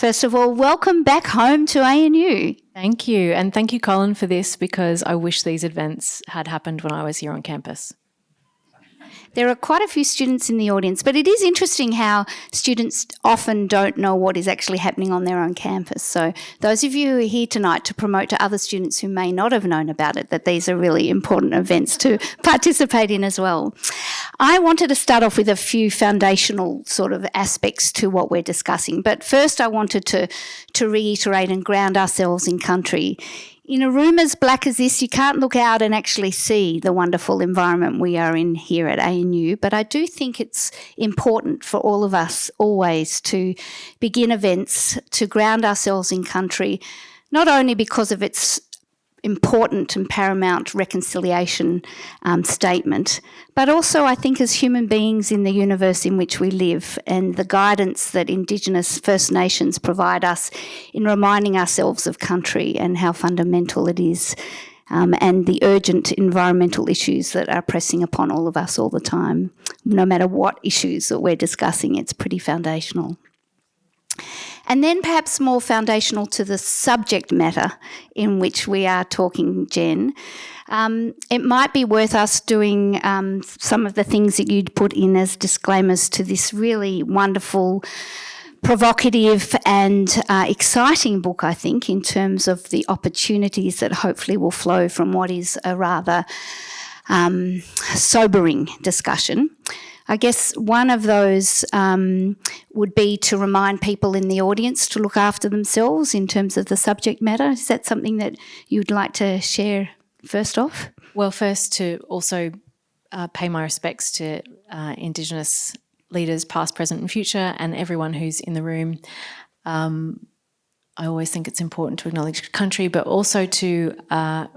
First of all, welcome back home to ANU. Thank you. And thank you, Colin, for this because I wish these events had happened when I was here on campus. There are quite a few students in the audience, but it is interesting how students often don't know what is actually happening on their own campus. So those of you who are here tonight to promote to other students who may not have known about it, that these are really important events to participate in as well. I wanted to start off with a few foundational sort of aspects to what we're discussing. But first I wanted to, to reiterate and ground ourselves in country in a room as black as this, you can't look out and actually see the wonderful environment we are in here at ANU, but I do think it's important for all of us always to begin events, to ground ourselves in country, not only because of its important and paramount reconciliation um, statement, but also I think as human beings in the universe in which we live and the guidance that Indigenous First Nations provide us in reminding ourselves of country and how fundamental it is um, and the urgent environmental issues that are pressing upon all of us all the time. No matter what issues that we're discussing, it's pretty foundational. And then perhaps more foundational to the subject matter in which we are talking, Jen, um, it might be worth us doing um, some of the things that you'd put in as disclaimers to this really wonderful provocative and uh, exciting book, I think, in terms of the opportunities that hopefully will flow from what is a rather um, sobering discussion. I guess one of those um, would be to remind people in the audience to look after themselves in terms of the subject matter. Is that something that you'd like to share first off? Well, first to also uh, pay my respects to uh, Indigenous leaders, past, present and future, and everyone who's in the room. Um, I always think it's important to acknowledge country, but also to uh,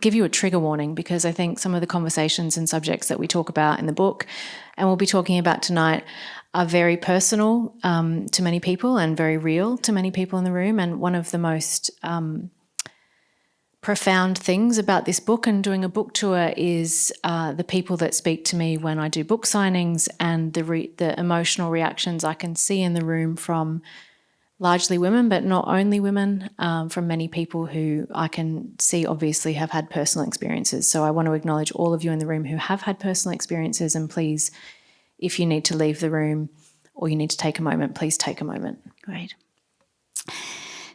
give you a trigger warning because I think some of the conversations and subjects that we talk about in the book and we'll be talking about tonight are very personal um, to many people and very real to many people in the room. And one of the most um, profound things about this book and doing a book tour is uh, the people that speak to me when I do book signings and the, the emotional reactions I can see in the room from largely women, but not only women, um, from many people who I can see obviously have had personal experiences. So I want to acknowledge all of you in the room who have had personal experiences and please, if you need to leave the room or you need to take a moment, please take a moment. Great.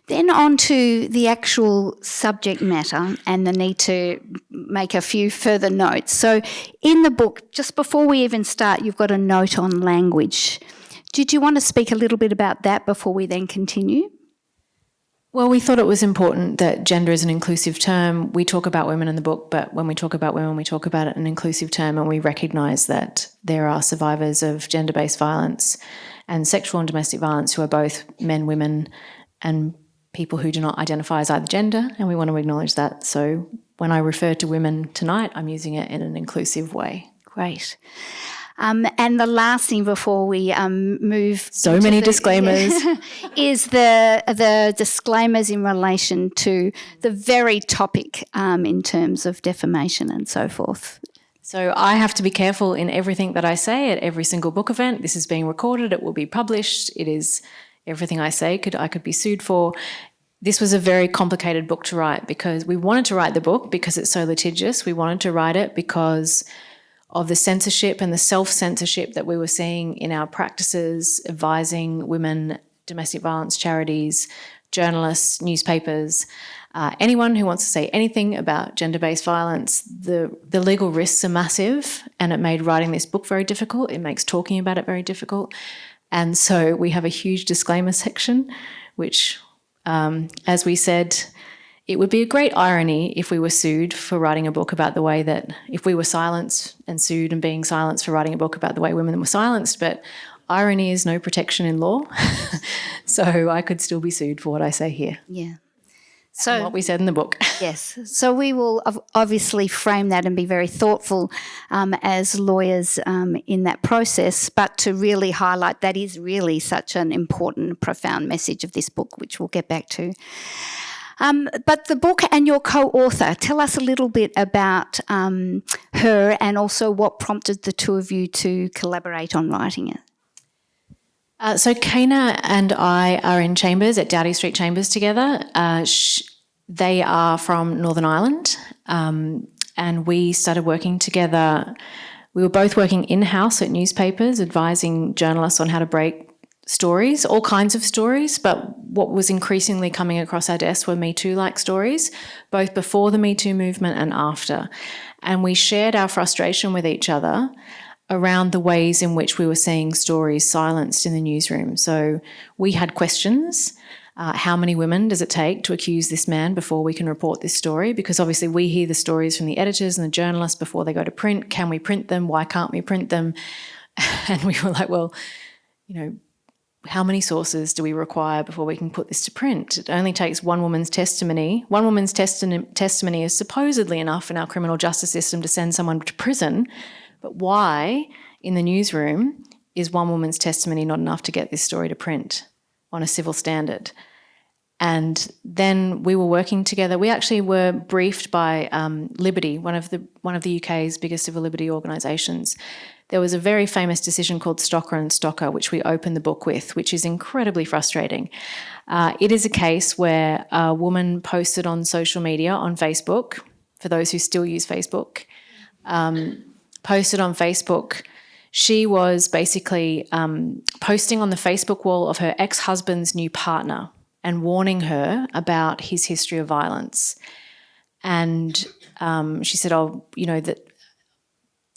Then on to the actual subject matter and the need to make a few further notes. So in the book, just before we even start, you've got a note on language. Did you want to speak a little bit about that before we then continue? Well, we thought it was important that gender is an inclusive term. We talk about women in the book, but when we talk about women, we talk about it in an inclusive term and we recognise that there are survivors of gender-based violence and sexual and domestic violence who are both men, women and people who do not identify as either gender, and we want to acknowledge that. So when I refer to women tonight, I'm using it in an inclusive way. Great. Um, and the last thing before we um, move so many the, disclaimers is the the disclaimers in relation to the very topic um, in terms of defamation and so forth. So I have to be careful in everything that I say at every single book event. This is being recorded. It will be published. It is everything I say could I could be sued for. This was a very complicated book to write because we wanted to write the book because it's so litigious. We wanted to write it because of the censorship and the self-censorship that we were seeing in our practices, advising women, domestic violence charities, journalists, newspapers, uh, anyone who wants to say anything about gender-based violence, the, the legal risks are massive and it made writing this book very difficult. It makes talking about it very difficult. And so we have a huge disclaimer section, which, um, as we said, it would be a great irony if we were sued for writing a book about the way that, if we were silenced and sued and being silenced for writing a book about the way women were silenced, but irony is no protection in law. so I could still be sued for what I say here. Yeah. So what we said in the book. yes. So we will obviously frame that and be very thoughtful um, as lawyers um, in that process, but to really highlight that is really such an important, profound message of this book, which we'll get back to. Um, but the book and your co-author, tell us a little bit about um, her and also what prompted the two of you to collaborate on writing it. Uh, so Keina and I are in chambers at Doughty Street Chambers together. Uh, they are from Northern Ireland, um, and we started working together. We were both working in-house at newspapers, advising journalists on how to break stories, all kinds of stories, but what was increasingly coming across our desk were Me Too-like stories, both before the Me Too movement and after. And we shared our frustration with each other around the ways in which we were seeing stories silenced in the newsroom. So we had questions. Uh, how many women does it take to accuse this man before we can report this story? Because obviously we hear the stories from the editors and the journalists before they go to print. Can we print them? Why can't we print them? And we were like, well, you know, how many sources do we require before we can put this to print? It only takes one woman's testimony. One woman's testimony is supposedly enough in our criminal justice system to send someone to prison, but why in the newsroom is one woman's testimony not enough to get this story to print on a civil standard? And then we were working together. We actually were briefed by um, Liberty, one of the one of the UK's biggest civil liberty organisations. There was a very famous decision called Stocker and Stocker, which we opened the book with, which is incredibly frustrating. Uh, it is a case where a woman posted on social media on Facebook, for those who still use Facebook, um, posted on Facebook. She was basically um, posting on the Facebook wall of her ex-husband's new partner and warning her about his history of violence. And um, she said, oh, you know, that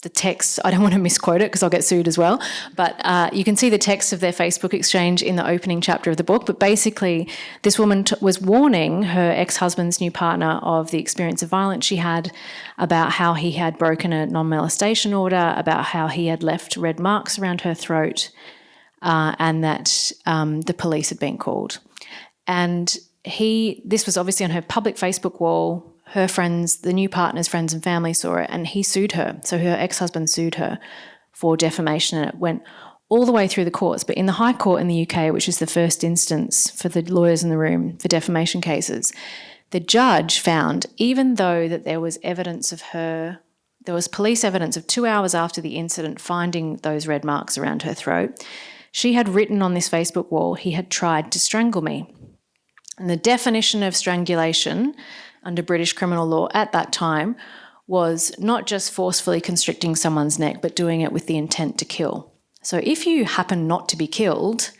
the text, I don't want to misquote it because I'll get sued as well, but uh, you can see the text of their Facebook exchange in the opening chapter of the book. But basically, this woman was warning her ex-husband's new partner of the experience of violence she had, about how he had broken a non-molestation order, about how he had left red marks around her throat, uh, and that um, the police had been called. And he, this was obviously on her public Facebook wall, her friends, the new partner's friends and family saw it and he sued her. So her ex-husband sued her for defamation and it went all the way through the courts. But in the High Court in the UK, which is the first instance for the lawyers in the room for defamation cases, the judge found, even though that there was evidence of her, there was police evidence of two hours after the incident finding those red marks around her throat, she had written on this Facebook wall, he had tried to strangle me. And the definition of strangulation under British criminal law at that time was not just forcefully constricting someone's neck, but doing it with the intent to kill. So if you happen not to be killed,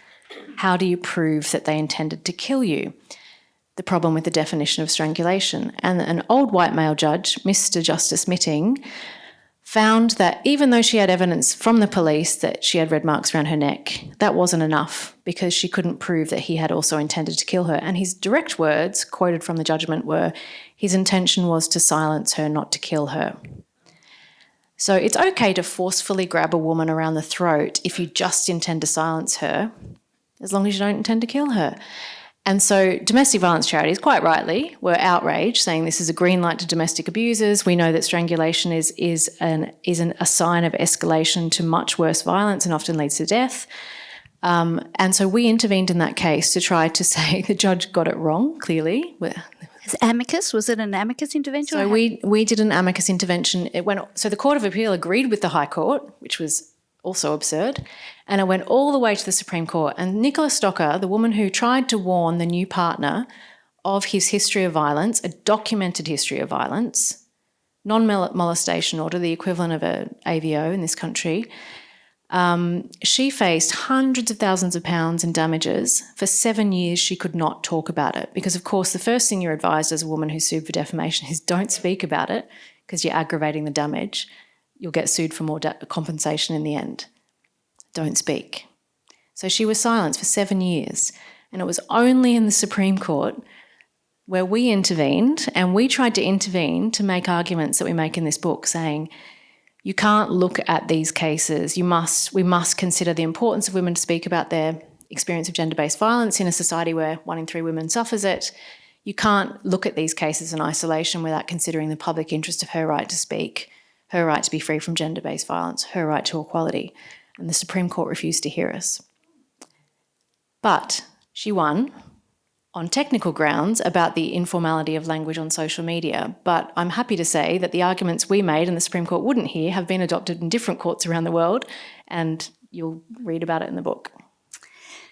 how do you prove that they intended to kill you? The problem with the definition of strangulation. And an old white male judge, Mr. Justice Mitting, found that even though she had evidence from the police that she had red marks around her neck, that wasn't enough because she couldn't prove that he had also intended to kill her. And his direct words, quoted from the judgment, were his intention was to silence her, not to kill her. So it's okay to forcefully grab a woman around the throat if you just intend to silence her, as long as you don't intend to kill her. And so domestic violence charities, quite rightly, were outraged, saying this is a green light to domestic abusers. We know that strangulation is, is, an, is an, a sign of escalation to much worse violence and often leads to death. Um, and so we intervened in that case to try to say the judge got it wrong, clearly. As amicus, was it an amicus intervention? So we, we did an amicus intervention. It went, so the Court of Appeal agreed with the High Court, which was also absurd. And it went all the way to the Supreme Court. And Nicola Stocker, the woman who tried to warn the new partner of his history of violence, a documented history of violence, non-molestation order, the equivalent of an AVO in this country, um, she faced hundreds of thousands of pounds in damages. For seven years, she could not talk about it because, of course, the first thing you're advised as a woman who's sued for defamation is don't speak about it because you're aggravating the damage you'll get sued for more compensation in the end. Don't speak. So she was silenced for seven years. And it was only in the Supreme Court where we intervened and we tried to intervene to make arguments that we make in this book saying, you can't look at these cases. You must, we must consider the importance of women to speak about their experience of gender-based violence in a society where one in three women suffers it. You can't look at these cases in isolation without considering the public interest of her right to speak her right to be free from gender-based violence, her right to equality, and the Supreme Court refused to hear us. But she won on technical grounds about the informality of language on social media, but I'm happy to say that the arguments we made and the Supreme Court wouldn't hear have been adopted in different courts around the world, and you'll read about it in the book.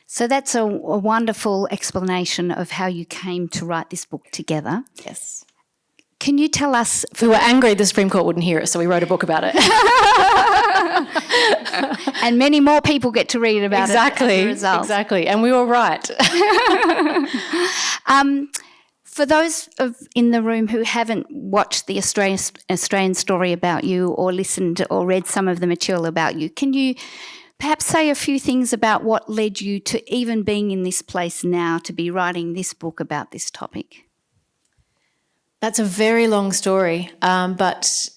So that's a, a wonderful explanation of how you came to write this book together. Yes. Can you tell us? We were angry the Supreme Court wouldn't hear it, so we wrote a book about it. and many more people get to read about exactly, it. Exactly, exactly. And we were right. um, for those of in the room who haven't watched the Australian, Australian story about you or listened or read some of the material about you, can you perhaps say a few things about what led you to even being in this place now to be writing this book about this topic? That's a very long story, um, but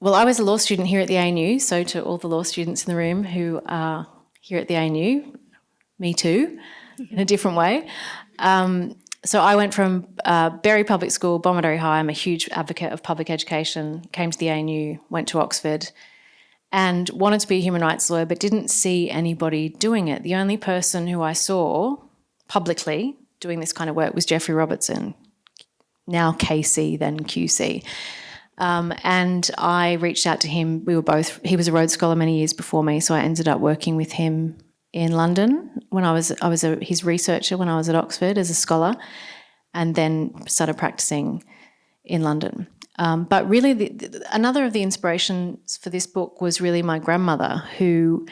well, I was a law student here at the ANU, so to all the law students in the room who are here at the ANU, me too, in a different way. Um, so I went from uh, Berry Public School, Bomaderry High. I'm a huge advocate of public education. Came to the ANU, went to Oxford, and wanted to be a human rights lawyer, but didn't see anybody doing it. The only person who I saw publicly doing this kind of work was Geoffrey Robertson, now KC, then QC. Um, and I reached out to him. We were both, he was a Rhodes Scholar many years before me, so I ended up working with him in London when I was, I was a, his researcher when I was at Oxford as a scholar, and then started practicing in London. Um, but really, the, the, another of the inspirations for this book was really my grandmother, who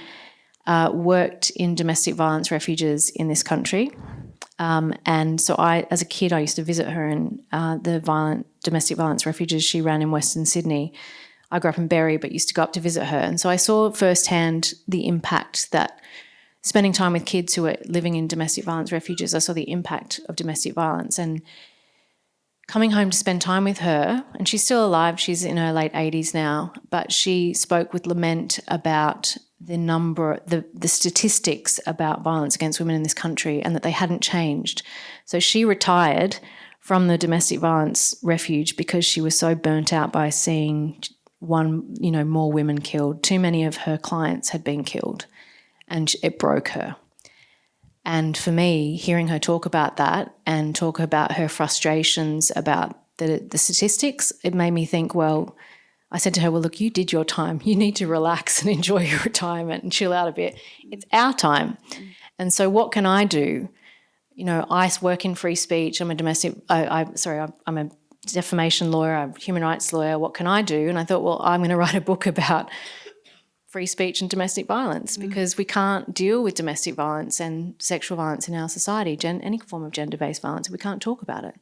uh, worked in domestic violence refuges in this country. Um, and so I, as a kid, I used to visit her in uh, the violent domestic violence refuges she ran in Western Sydney. I grew up in Berry, but used to go up to visit her. And so I saw firsthand the impact that spending time with kids who are living in domestic violence refuges, I saw the impact of domestic violence. And coming home to spend time with her, and she's still alive, she's in her late 80s now, but she spoke with lament about the number, the, the statistics about violence against women in this country and that they hadn't changed. So she retired from the domestic violence refuge because she was so burnt out by seeing one, you know, more women killed. Too many of her clients had been killed and it broke her. And for me, hearing her talk about that and talk about her frustrations about the, the statistics, it made me think, well, I said to her, well, look, you did your time. You need to relax and enjoy your retirement and chill out a bit. It's our time. And so what can I do? You know, I work in free speech. I'm a domestic, I, I sorry, I'm a defamation lawyer, I'm a human rights lawyer. What can I do? And I thought, well, I'm going to write a book about free speech and domestic violence mm. because we can't deal with domestic violence and sexual violence in our society, gen any form of gender-based violence. We can't talk about it.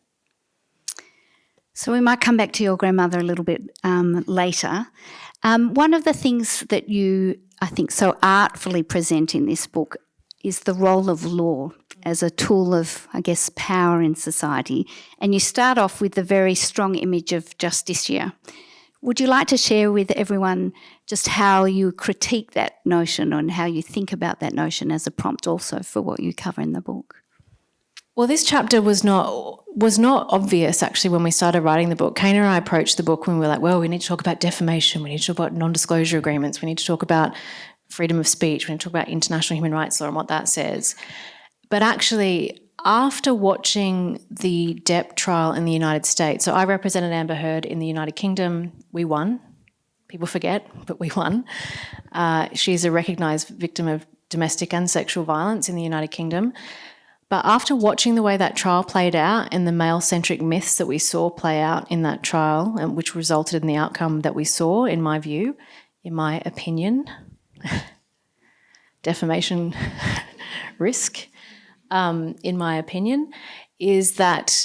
So we might come back to your grandmother a little bit um, later. Um, one of the things that you, I think, so artfully present in this book is the role of law as a tool of, I guess, power in society. And you start off with the very strong image of Justicia. Would you like to share with everyone just how you critique that notion and how you think about that notion as a prompt also for what you cover in the book? Well, this chapter was not was not obvious actually when we started writing the book. Keina and I approached the book when we were like, well, we need to talk about defamation, we need to talk about non-disclosure agreements, we need to talk about freedom of speech, we need to talk about international human rights law and what that says. But actually, after watching the Depp trial in the United States, so I represented Amber Heard in the United Kingdom, we won. People forget, but we won. Uh, she's a recognised victim of domestic and sexual violence in the United Kingdom. But after watching the way that trial played out and the male-centric myths that we saw play out in that trial, and which resulted in the outcome that we saw, in my view, in my opinion, defamation risk, um, in my opinion, is that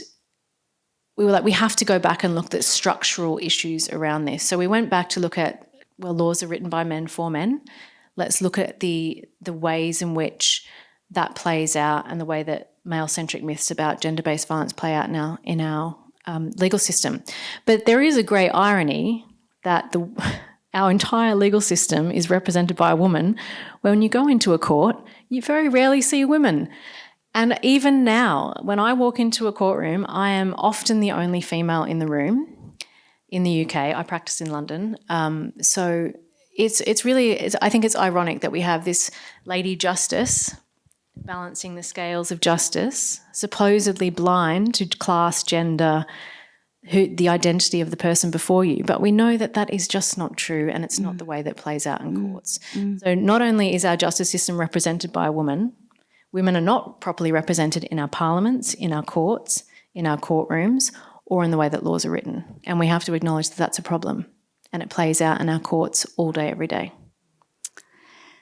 we were like, we have to go back and look at structural issues around this. So we went back to look at, well, laws are written by men for men. Let's look at the, the ways in which that plays out and the way that male-centric myths about gender-based violence play out now in our um, legal system. But there is a great irony that the, our entire legal system is represented by a woman. When you go into a court, you very rarely see women. And even now, when I walk into a courtroom, I am often the only female in the room. In the UK, I practice in London. Um, so it's, it's really, it's, I think it's ironic that we have this lady justice balancing the scales of justice, supposedly blind to class, gender, who, the identity of the person before you. But we know that that is just not true and it's mm. not the way that plays out in mm. courts. Mm. So not only is our justice system represented by a woman, Women are not properly represented in our parliaments, in our courts, in our courtrooms, or in the way that laws are written. And we have to acknowledge that that's a problem. And it plays out in our courts all day, every day.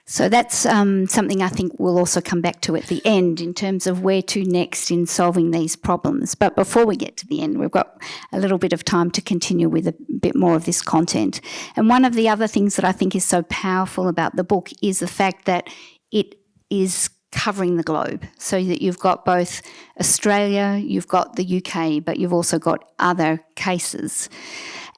So that's um, something I think we'll also come back to at the end in terms of where to next in solving these problems. But before we get to the end, we've got a little bit of time to continue with a bit more of this content. And one of the other things that I think is so powerful about the book is the fact that it is covering the globe so that you've got both Australia, you've got the UK, but you've also got other cases.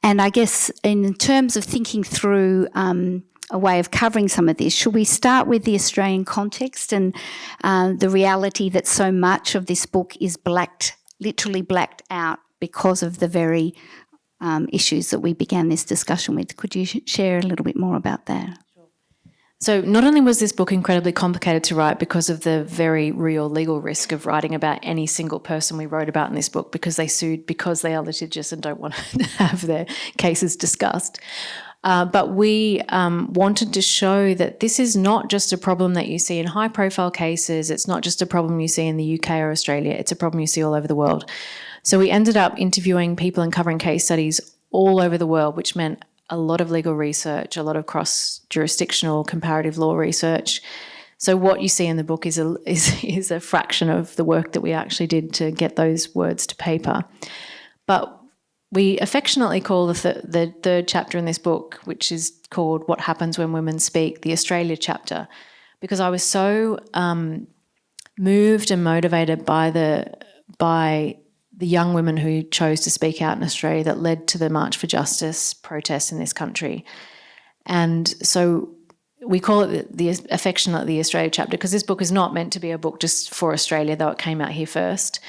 And I guess in terms of thinking through um, a way of covering some of this. Should we start with the Australian context and uh, the reality that so much of this book is blacked, literally blacked out because of the very um, issues that we began this discussion with? Could you sh share a little bit more about that? So not only was this book incredibly complicated to write because of the very real legal risk of writing about any single person we wrote about in this book because they sued because they are litigious and don't want to have their cases discussed, uh, but we um, wanted to show that this is not just a problem that you see in high profile cases. It's not just a problem you see in the UK or Australia. It's a problem you see all over the world. So we ended up interviewing people and covering case studies all over the world, which meant a lot of legal research, a lot of cross jurisdictional comparative law research. So what you see in the book is a, is, is a fraction of the work that we actually did to get those words to paper. But we affectionately call the, th the third chapter in this book, which is called What Happens When Women Speak, the Australia chapter, because I was so um, moved and motivated by the, by the young women who chose to speak out in Australia that led to the March for Justice protests in this country. And so we call it the, the affectionately the Australia chapter because this book is not meant to be a book just for Australia, though it came out here first.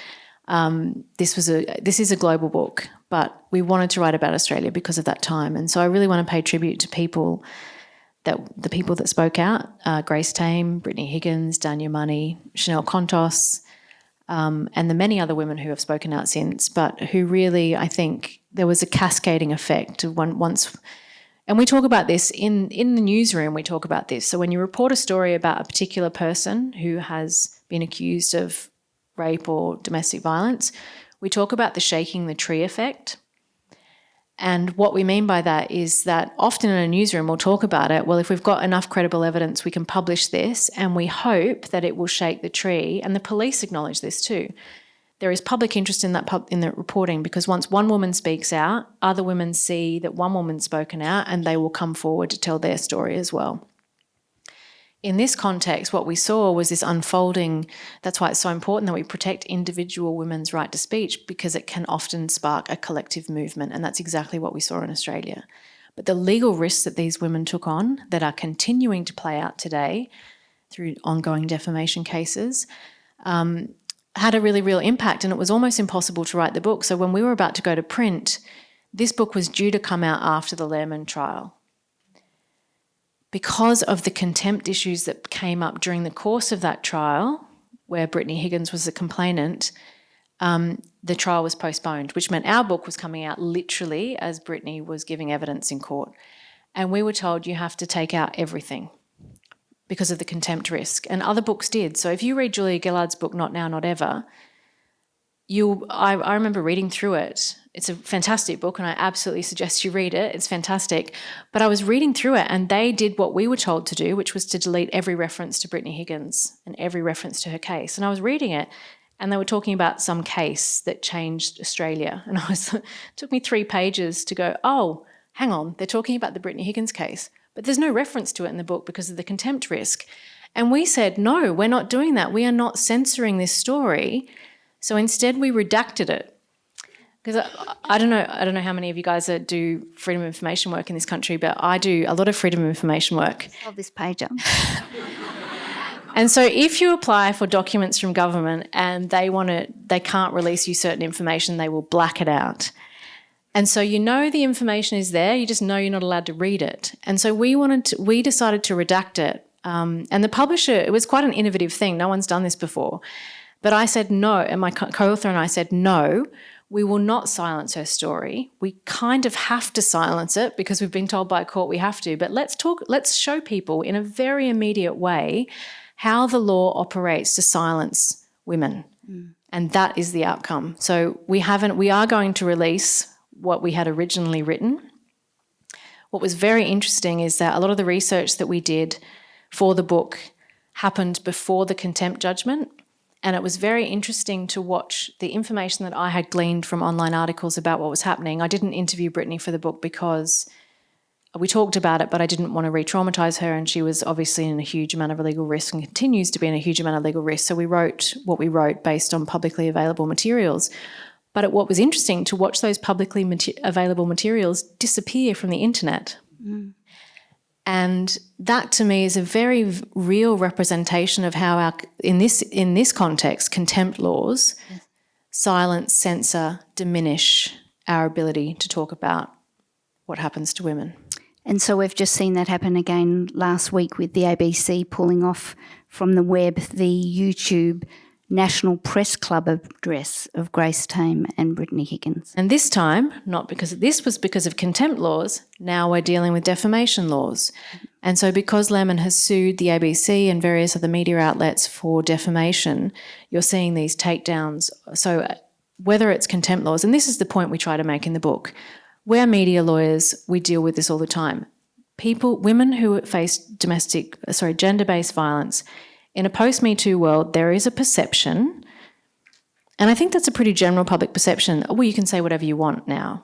Um, this was a this is a global book, but we wanted to write about Australia because of that time, and so I really want to pay tribute to people that the people that spoke out: uh, Grace Tame, Brittany Higgins, Dhanya Mani, Chanel Contos, um, and the many other women who have spoken out since, but who really, I think, there was a cascading effect when, once. And we talk about this in, in the newsroom, we talk about this. So when you report a story about a particular person who has been accused of rape or domestic violence, we talk about the shaking the tree effect. And what we mean by that is that often in a newsroom we'll talk about it. Well, if we've got enough credible evidence, we can publish this and we hope that it will shake the tree. And the police acknowledge this too. There is public interest in that in the reporting because once one woman speaks out, other women see that one woman's spoken out and they will come forward to tell their story as well in this context, what we saw was this unfolding. That's why it's so important that we protect individual women's right to speech because it can often spark a collective movement. And that's exactly what we saw in Australia. But the legal risks that these women took on that are continuing to play out today through ongoing defamation cases um, had a really real impact. And it was almost impossible to write the book. So when we were about to go to print, this book was due to come out after the Lehrmann trial because of the contempt issues that came up during the course of that trial, where Brittany Higgins was the complainant, um, the trial was postponed, which meant our book was coming out literally as Brittany was giving evidence in court. And we were told you have to take out everything because of the contempt risk. And other books did. So if you read Julia Gillard's book, Not Now, Not Ever, you I, I remember reading through it it's a fantastic book and I absolutely suggest you read it. It's fantastic. But I was reading through it and they did what we were told to do, which was to delete every reference to Brittany Higgins and every reference to her case. And I was reading it and they were talking about some case that changed Australia. And I was, it took me three pages to go, oh, hang on, they're talking about the Brittany Higgins case. But there's no reference to it in the book because of the contempt risk. And we said, no, we're not doing that. We are not censoring this story. So instead we redacted it because I, I, don't know, I don't know how many of you guys do freedom of information work in this country, but I do a lot of freedom of information work. Of this pager. and so, if you apply for documents from government and they want to, they can't release you certain information, they will black it out. And so you know the information is there, you just know you're not allowed to read it. And so we wanted, to, we decided to redact it. Um, and the publisher, it was quite an innovative thing. No one's done this before. But I said no, and my co-author and I said no we will not silence her story. We kind of have to silence it because we've been told by a court we have to, but let's talk, let's show people in a very immediate way how the law operates to silence women. Mm. And that is the outcome. So we haven't, we are going to release what we had originally written. What was very interesting is that a lot of the research that we did for the book happened before the contempt judgment. And it was very interesting to watch the information that I had gleaned from online articles about what was happening. I didn't interview Brittany for the book because we talked about it, but I didn't want to re traumatize her. And she was obviously in a huge amount of legal risk and continues to be in a huge amount of legal risk. So we wrote what we wrote based on publicly available materials. But what was interesting to watch those publicly available materials disappear from the internet. Mm. And that to me is a very real representation of how our, in this, in this context, contempt laws yes. silence, censor, diminish our ability to talk about what happens to women. And so we've just seen that happen again last week with the ABC pulling off from the web the YouTube National Press Club address of Grace Tame and Brittany Higgins. And this time, not because this was because of contempt laws, now we're dealing with defamation laws. And so because Lehrmann has sued the ABC and various other media outlets for defamation, you're seeing these takedowns. So uh, whether it's contempt laws, and this is the point we try to make in the book, we're media lawyers, we deal with this all the time. People, women who face domestic, uh, sorry, gender-based violence, in a post-Me Too world, there is a perception, and I think that's a pretty general public perception, well, you can say whatever you want now.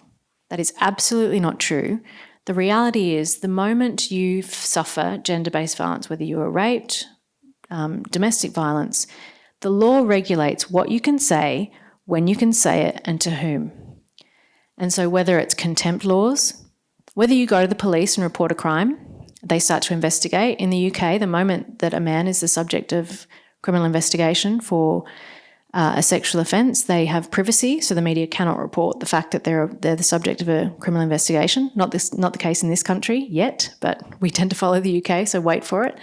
That is absolutely not true. The reality is the moment you suffer gender-based violence, whether you are raped, um, domestic violence, the law regulates what you can say, when you can say it, and to whom. And so whether it's contempt laws, whether you go to the police and report a crime, they start to investigate. In the UK, the moment that a man is the subject of criminal investigation for uh, a sexual offence, they have privacy, so the media cannot report the fact that they're they're the subject of a criminal investigation. Not this, not the case in this country yet, but we tend to follow the UK, so wait for it.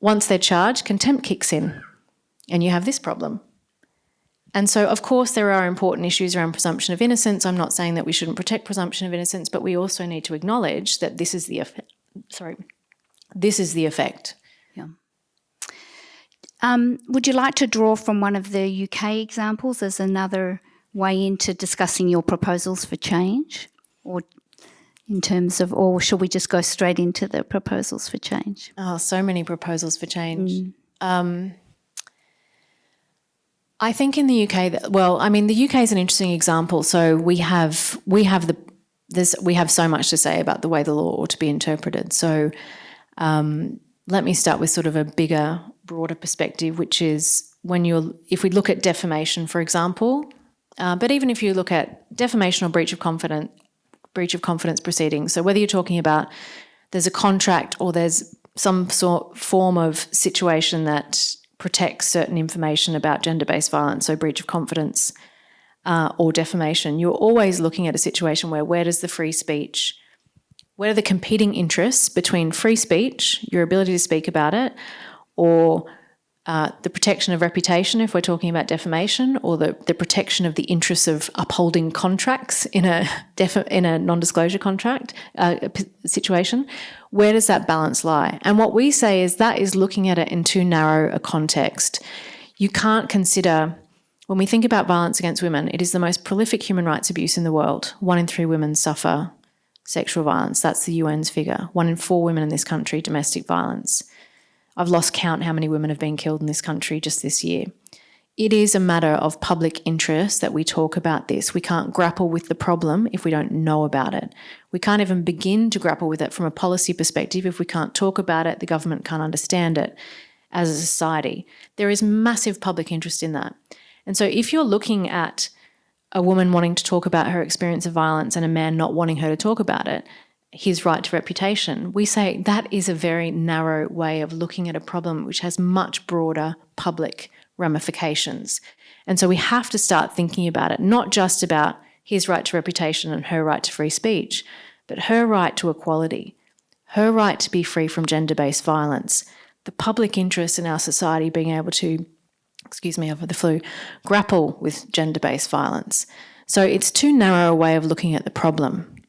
Once they're charged, contempt kicks in, and you have this problem. And so, of course, there are important issues around presumption of innocence. I'm not saying that we shouldn't protect presumption of innocence, but we also need to acknowledge that this is the. Sorry, this is the effect. Yeah. Um, would you like to draw from one of the UK examples as another way into discussing your proposals for change, or in terms of, or should we just go straight into the proposals for change? Oh, so many proposals for change. Mm. Um, I think in the UK, that, well, I mean, the UK is an interesting example. So we have we have the there's we have so much to say about the way the law ought to be interpreted. So um, let me start with sort of a bigger, broader perspective, which is when you're if we look at defamation, for example, uh, but even if you look at defamation or breach of confidence breach of confidence proceedings. So whether you're talking about there's a contract or there's some sort form of situation that protects certain information about gender-based violence, so breach of confidence uh, or defamation, you're always looking at a situation where where does the free speech, where are the competing interests between free speech, your ability to speak about it, or uh, the protection of reputation if we're talking about defamation or the, the protection of the interests of upholding contracts in a in a non-disclosure contract uh, situation? Where does that balance lie? And what we say is that is looking at it in too narrow a context. You can't consider when we think about violence against women it is the most prolific human rights abuse in the world one in three women suffer sexual violence that's the UN's figure one in four women in this country domestic violence I've lost count how many women have been killed in this country just this year. It is a matter of public interest that we talk about this. We can't grapple with the problem if we don't know about it. We can't even begin to grapple with it from a policy perspective if we can't talk about it, the government can't understand it as a society. There is massive public interest in that. And so if you're looking at a woman wanting to talk about her experience of violence and a man not wanting her to talk about it, his right to reputation, we say that is a very narrow way of looking at a problem which has much broader public ramifications. And so we have to start thinking about it, not just about his right to reputation and her right to free speech, but her right to equality, her right to be free from gender-based violence, the public interest in our society being able to, excuse me, over the flu, grapple with gender-based violence. So it's too narrow a way of looking at the problem.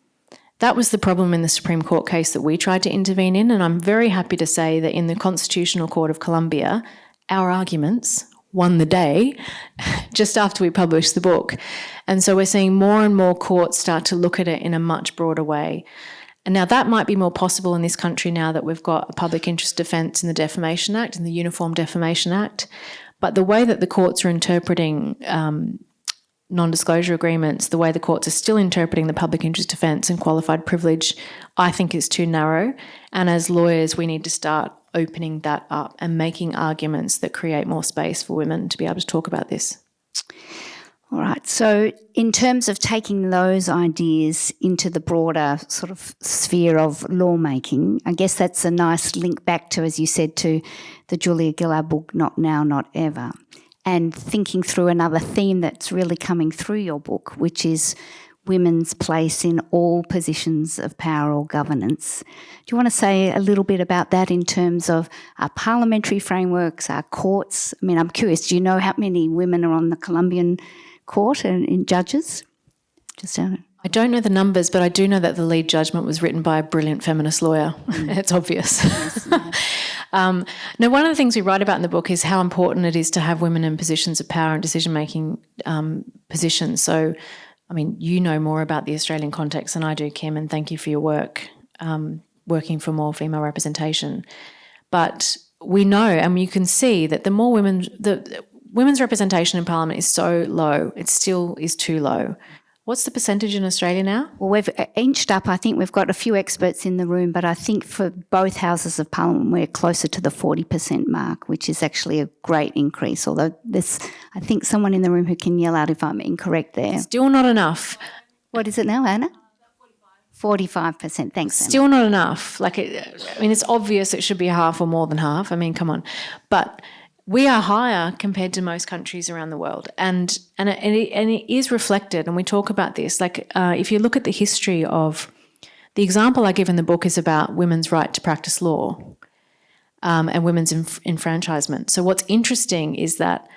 That was the problem in the Supreme Court case that we tried to intervene in, and I'm very happy to say that in the Constitutional Court of Colombia, our arguments won the day just after we published the book. And so we're seeing more and more courts start to look at it in a much broader way. And now that might be more possible in this country now that we've got a public interest defence in the Defamation Act and the Uniform Defamation Act. But the way that the courts are interpreting um, non-disclosure agreements, the way the courts are still interpreting the public interest defence and qualified privilege, I think is too narrow. And as lawyers, we need to start opening that up and making arguments that create more space for women to be able to talk about this. All right. So, in terms of taking those ideas into the broader sort of sphere of lawmaking, I guess that's a nice link back to, as you said, to the Julia Gillard book, Not Now, Not Ever and thinking through another theme that's really coming through your book, which is women's place in all positions of power or governance. Do you want to say a little bit about that in terms of our parliamentary frameworks, our courts? I mean, I'm curious, do you know how many women are on the Colombian court and in judges? Just out I don't know the numbers, but I do know that the lead judgment was written by a brilliant feminist lawyer. Mm. it's obvious. Yes, yeah. um, now, one of the things we write about in the book is how important it is to have women in positions of power and decision making um, positions. So, I mean, you know more about the Australian context than I do, Kim, and thank you for your work um, working for more female representation. But we know, and you can see that the more women, the women's representation in parliament is so low, it still is too low. What's the percentage in Australia now? Well, we've uh, inched up. I think we've got a few experts in the room, but I think for both houses of parliament, we're closer to the 40% mark, which is actually a great increase. Although there's, I think, someone in the room who can yell out if I'm incorrect there. Still not enough. What is it now, Anna? 45%. Thanks. Still not enough. Like, it, I mean, it's obvious it should be half or more than half. I mean, come on. But we are higher compared to most countries around the world, and and it, and it, and it is reflected. And we talk about this. Like uh, if you look at the history of the example I give in the book is about women's right to practice law um, and women's enf- enfranchisement. So what's interesting is that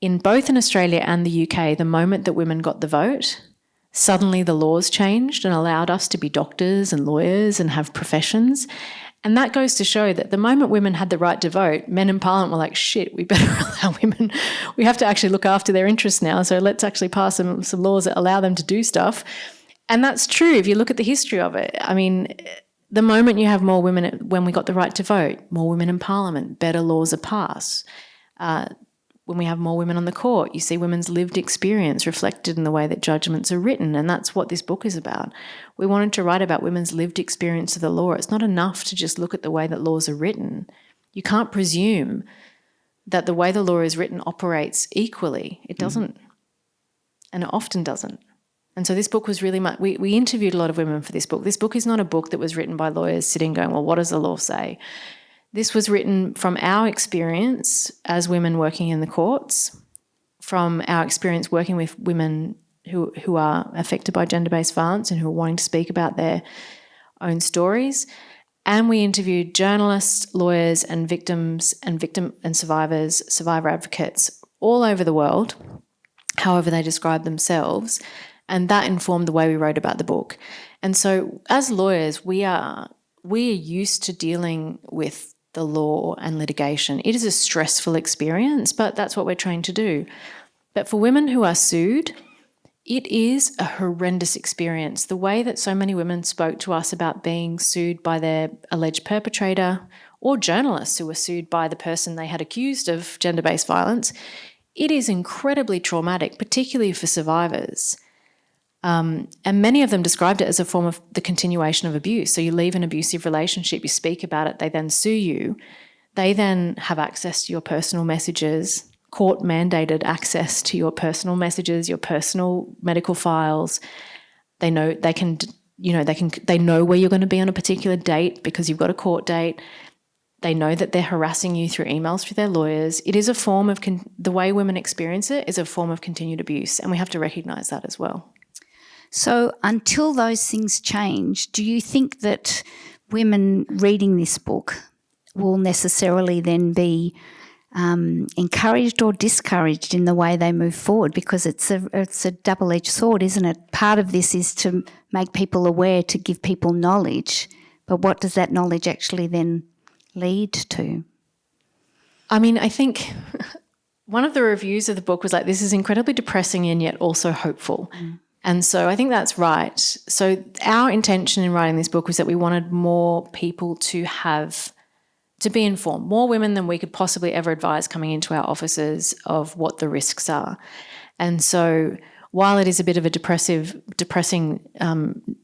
in both in Australia and the UK, the moment that women got the vote, suddenly the laws changed and allowed us to be doctors and lawyers and have professions. And that goes to show that the moment women had the right to vote, men in parliament were like, shit, we better allow women, we have to actually look after their interests now. So let's actually pass some, some laws that allow them to do stuff. And that's true if you look at the history of it. I mean, the moment you have more women, when we got the right to vote, more women in parliament, better laws are passed. Uh, when we have more women on the court, you see women's lived experience reflected in the way that judgments are written. And that's what this book is about. We wanted to write about women's lived experience of the law. It's not enough to just look at the way that laws are written. You can't presume that the way the law is written operates equally. It mm-hmm. doesn't. Mm. And it often doesn't. And so this book was really much, we, we interviewed a lot of women for this book. This book is not a book that was written by lawyers sitting going, well, what does the law say? This was written from our experience as women working in the courts, from our experience working with women who, who are affected by gender based violence and who are wanting to speak about their own stories. And we interviewed journalists, lawyers, and victims and victim and survivors, survivor advocates all over the world, however they describe themselves. And that informed the way we wrote about the book. And so as lawyers, we are we are used to dealing with the law and litigation. It is a stressful experience, but that's what we're trained to do. But for women who are sued, it is a horrendous experience. The way that so many women spoke to us about being sued by their alleged perpetrator or journalists who were sued by the person they had accused of gender based violence, it is incredibly traumatic, particularly for survivors. Um, and many of them described it as a form of the continuation of abuse. So you leave an abusive relationship, you speak about it, they then sue you. They then have access to your personal messages, court mandated access to your personal messages, your personal medical files. They know they can, you know, they can they know where you're going to be on a particular date because you've got a court date. They know that they're harassing you through emails through their lawyers. It is a form of the way women experience it is a form of continued abuse, and we have to recognize that as well. So, until those things change, do you think that women reading this book will necessarily then be um, encouraged or discouraged in the way they move forward? Because it's a it's a double edged sword, isn't it? Part of this is to make people aware, to give people knowledge. But what does that knowledge actually then lead to? I mean, I think one of the reviews of the book was like, this is incredibly depressing and yet also hopeful. Mm. And so I think that's right. So our intention in writing this book was that we wanted more people to have to be informed, more women than we could possibly ever advise coming into our offices of what the risks are. And so while it is a bit of a depressive, depressing um,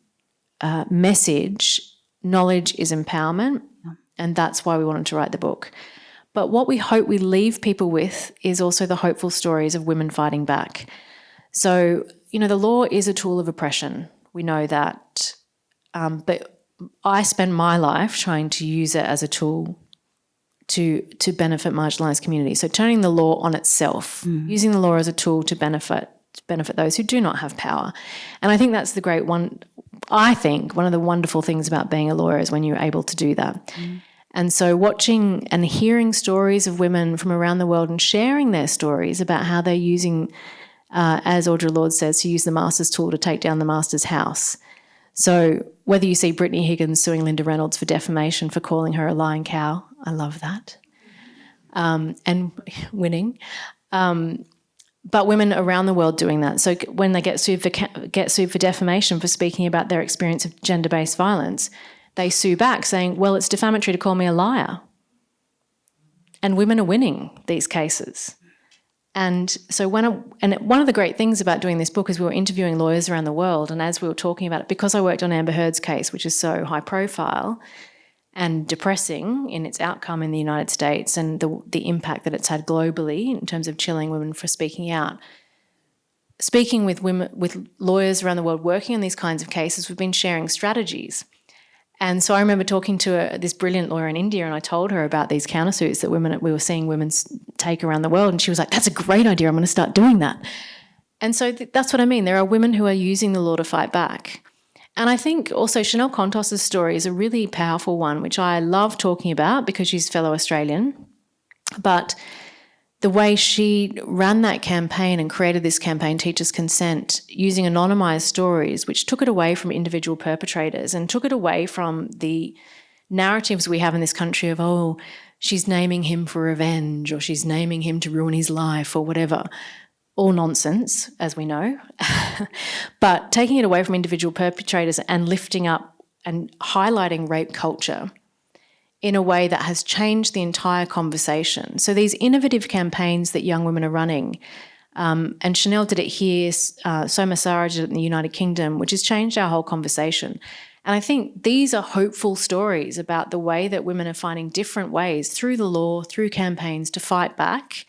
uh, message, knowledge is empowerment. And that's why we wanted to write the book. But what we hope we leave people with is also the hopeful stories of women fighting back. So, you know, the law is a tool of oppression. We know that. Um, but I spend my life trying to use it as a tool to to benefit marginalized communities. So turning the law on itself, mm. using the law as a tool to benefit to benefit those who do not have power. And I think that's the great one I think one of the wonderful things about being a lawyer is when you're able to do that. Mm. And so watching and hearing stories of women from around the world and sharing their stories about how they're using, uh, as Audre Lorde says, to use the master's tool to take down the master's house. So whether you see Brittany Higgins suing Linda Reynolds for defamation for calling her a lying cow, I love that, um, and winning. Um, but women around the world doing that. So when they get sued for get sued for defamation for speaking about their experience of gender-based violence, they sue back saying, "Well, it's defamatory to call me a liar." And women are winning these cases. And so when I, and one of the great things about doing this book is we were interviewing lawyers around the world, and as we were talking about it, because I worked on Amber Heard's case, which is so high profile, and depressing in its outcome in the United States and the, the impact that it's had globally in terms of chilling women for speaking out. Speaking with women, with lawyers around the world working on these kinds of cases, we've been sharing strategies. And so I remember talking to a, this brilliant lawyer in India, and I told her about these countersuits that women we were seeing women take around the world, and she was like, "That's a great idea. I'm going to start doing that." And so th that's what I mean. There are women who are using the law to fight back. And I think also Chanel Contos' story is a really powerful one, which I love talking about because she's fellow Australian. But the way she ran that campaign and created this campaign, Teach Us Consent, using anonymised stories, which took it away from individual perpetrators and took it away from the narratives we have in this country of, oh, she's naming him for revenge or she's naming him to ruin his life or whatever. All nonsense, as we know, but taking it away from individual perpetrators and lifting up and highlighting rape culture in a way that has changed the entire conversation. So these innovative campaigns that young women are running, um, and Chanel did it here, uh, Soma Sara did it in the United Kingdom, which has changed our whole conversation. And I think these are hopeful stories about the way that women are finding different ways through the law, through campaigns to fight back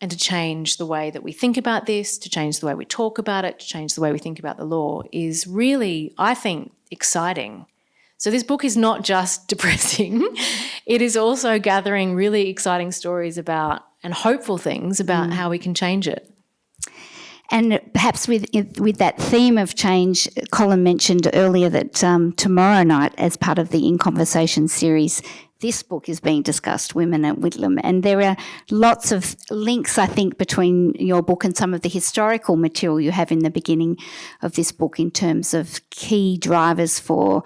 and to change the way that we think about this, to change the way we talk about it, to change the way we think about the law is really, I think, exciting. So this book is not just depressing, it is also gathering really exciting stories about and hopeful things about mm. how we can change it. And perhaps with with that theme of change, Colin mentioned earlier that um, tomorrow night, as part of the In Conversation series, this book is being discussed, Women at Whitlam. And there are lots of links, I think, between your book and some of the historical material you have in the beginning of this book in terms of key drivers for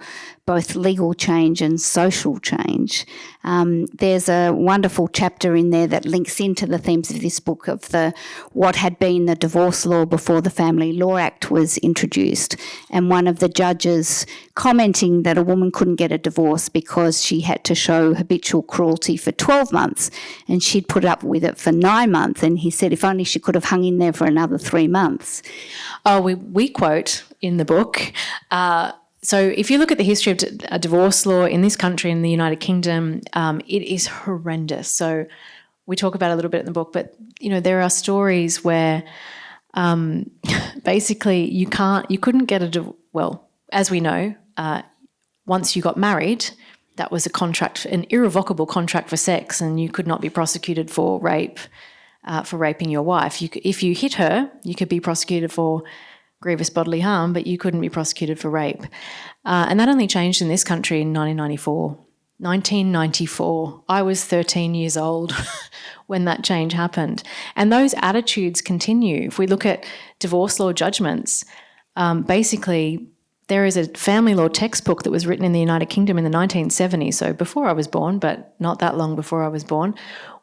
both legal change and social change. Um, there's a wonderful chapter in there that links into the themes of this book of the what had been the divorce law before the Family Law Act was introduced, and one of the judges commenting that a woman couldn't get a divorce because she had to show habitual cruelty for 12 months, and she'd put up with it for nine months. And he said if only she could have hung in there for another three months. Oh, we, we quote in the book. Uh, so if you look at the history of a divorce law in this country, in the United Kingdom, um, it is horrendous. So we talk about a little bit in the book, but you know there are stories where um, basically you can't, you couldn't get a well, as we know, uh, once you got married, that was a contract, an irrevocable contract for sex, and you could not be prosecuted for rape, uh, for raping your wife. You, if you hit her, you could be prosecuted for grievous bodily harm, but you couldn't be prosecuted for rape. Uh, and that only changed in this country in 1994. 1994. I was 13 years old when that change happened. And those attitudes continue. If we look at divorce law judgments, um, basically there is a family law textbook that was written in the United Kingdom in the 1970s, so before I was born, but not that long before I was born,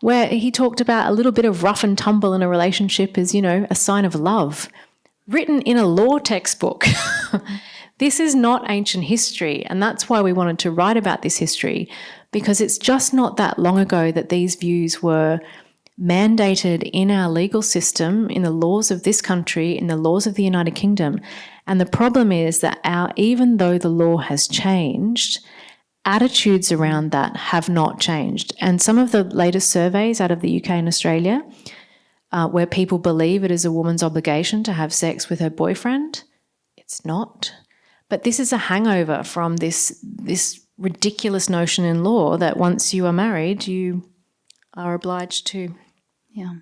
where he talked about a little bit of rough and tumble in a relationship as, you know, a sign of love, written in a law textbook. this is not ancient history, and that's why we wanted to write about this history, because it's just not that long ago that these views were mandated in our legal system, in the laws of this country, in the laws of the United Kingdom. And the problem is that our, even though the law has changed, attitudes around that have not changed. And some of the latest surveys out of the UK and Australia, uh, where people believe it is a woman's obligation to have sex with her boyfriend, it's not. But this is a hangover from this, this ridiculous notion in law that once you are married, you are obliged to yeah.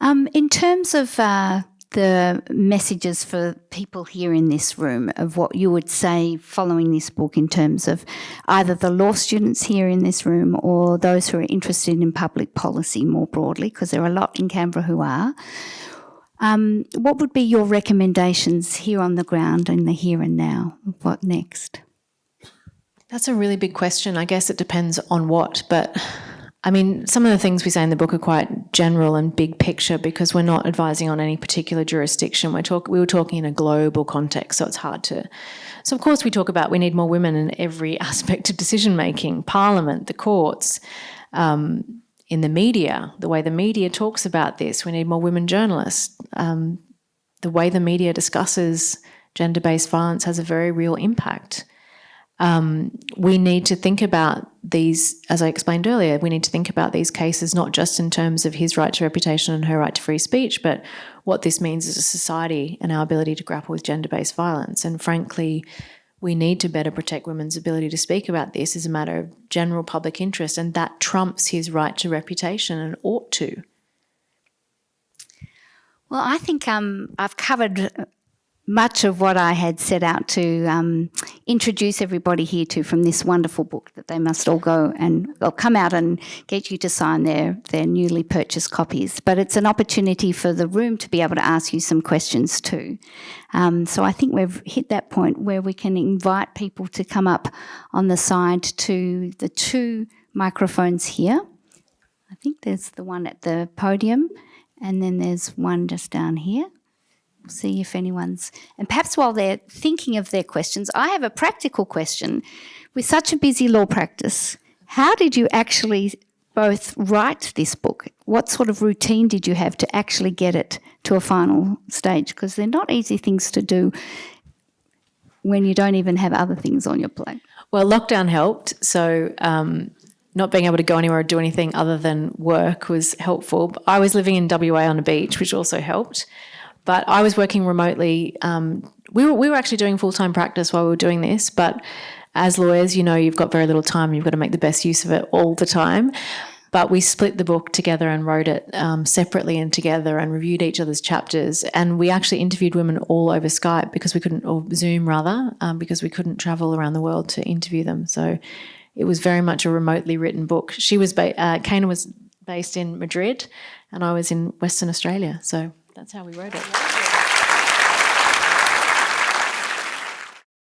Um, in terms of uh, the messages for people here in this room of what you would say following this book in terms of either the law students here in this room or those who are interested in public policy more broadly, because there are a lot in Canberra who are. Um, what would be your recommendations here on the ground in the here and now? What next? That's a really big question. I guess it depends on what, but I mean, some of the things we say in the book are quite general and big picture because we're not advising on any particular jurisdiction. We're talk, we were talking in a global context, so it's hard to. So, of course, we talk about we need more women in every aspect of decision making parliament, the courts, um, in the media, the way the media talks about this. We need more women journalists. Um, the way the media discusses gender based violence has a very real impact um, we need to think about these, as I explained earlier, we need to think about these cases not just in terms of his right to reputation and her right to free speech, but what this means as a society and our ability to grapple with gender based violence. And frankly, we need to better protect women's ability to speak about this as a matter of general public interest, and that trumps his right to reputation and ought to. Well, I think um, I've covered much of what I had set out to um, introduce everybody here to from this wonderful book that they must all go and they'll come out and get you to sign their, their newly purchased copies. But it's an opportunity for the room to be able to ask you some questions too. Um, so I think we've hit that point where we can invite people to come up on the side to the two microphones here. I think there's the one at the podium and then there's one just down here see if anyone's, and perhaps while they're thinking of their questions, I have a practical question. With such a busy law practice, how did you actually both write this book? What sort of routine did you have to actually get it to a final stage? Because they're not easy things to do when you don't even have other things on your plate. Well, lockdown helped. So, um, not being able to go anywhere or do anything other than work was helpful. I was living in WA on a beach, which also helped. But I was working remotely. Um, we were we were actually doing full time practice while we were doing this, but as lawyers, you know, you've got very little time. You've got to make the best use of it all the time. But we split the book together and wrote it um, separately and together and reviewed each other's chapters. And we actually interviewed women all over Skype because we couldn't, or Zoom rather, um, because we couldn't travel around the world to interview them. So it was very much a remotely written book. She was, ba- uh, Keina was based in Madrid and I was in Western Australia. So that's how we wrote it.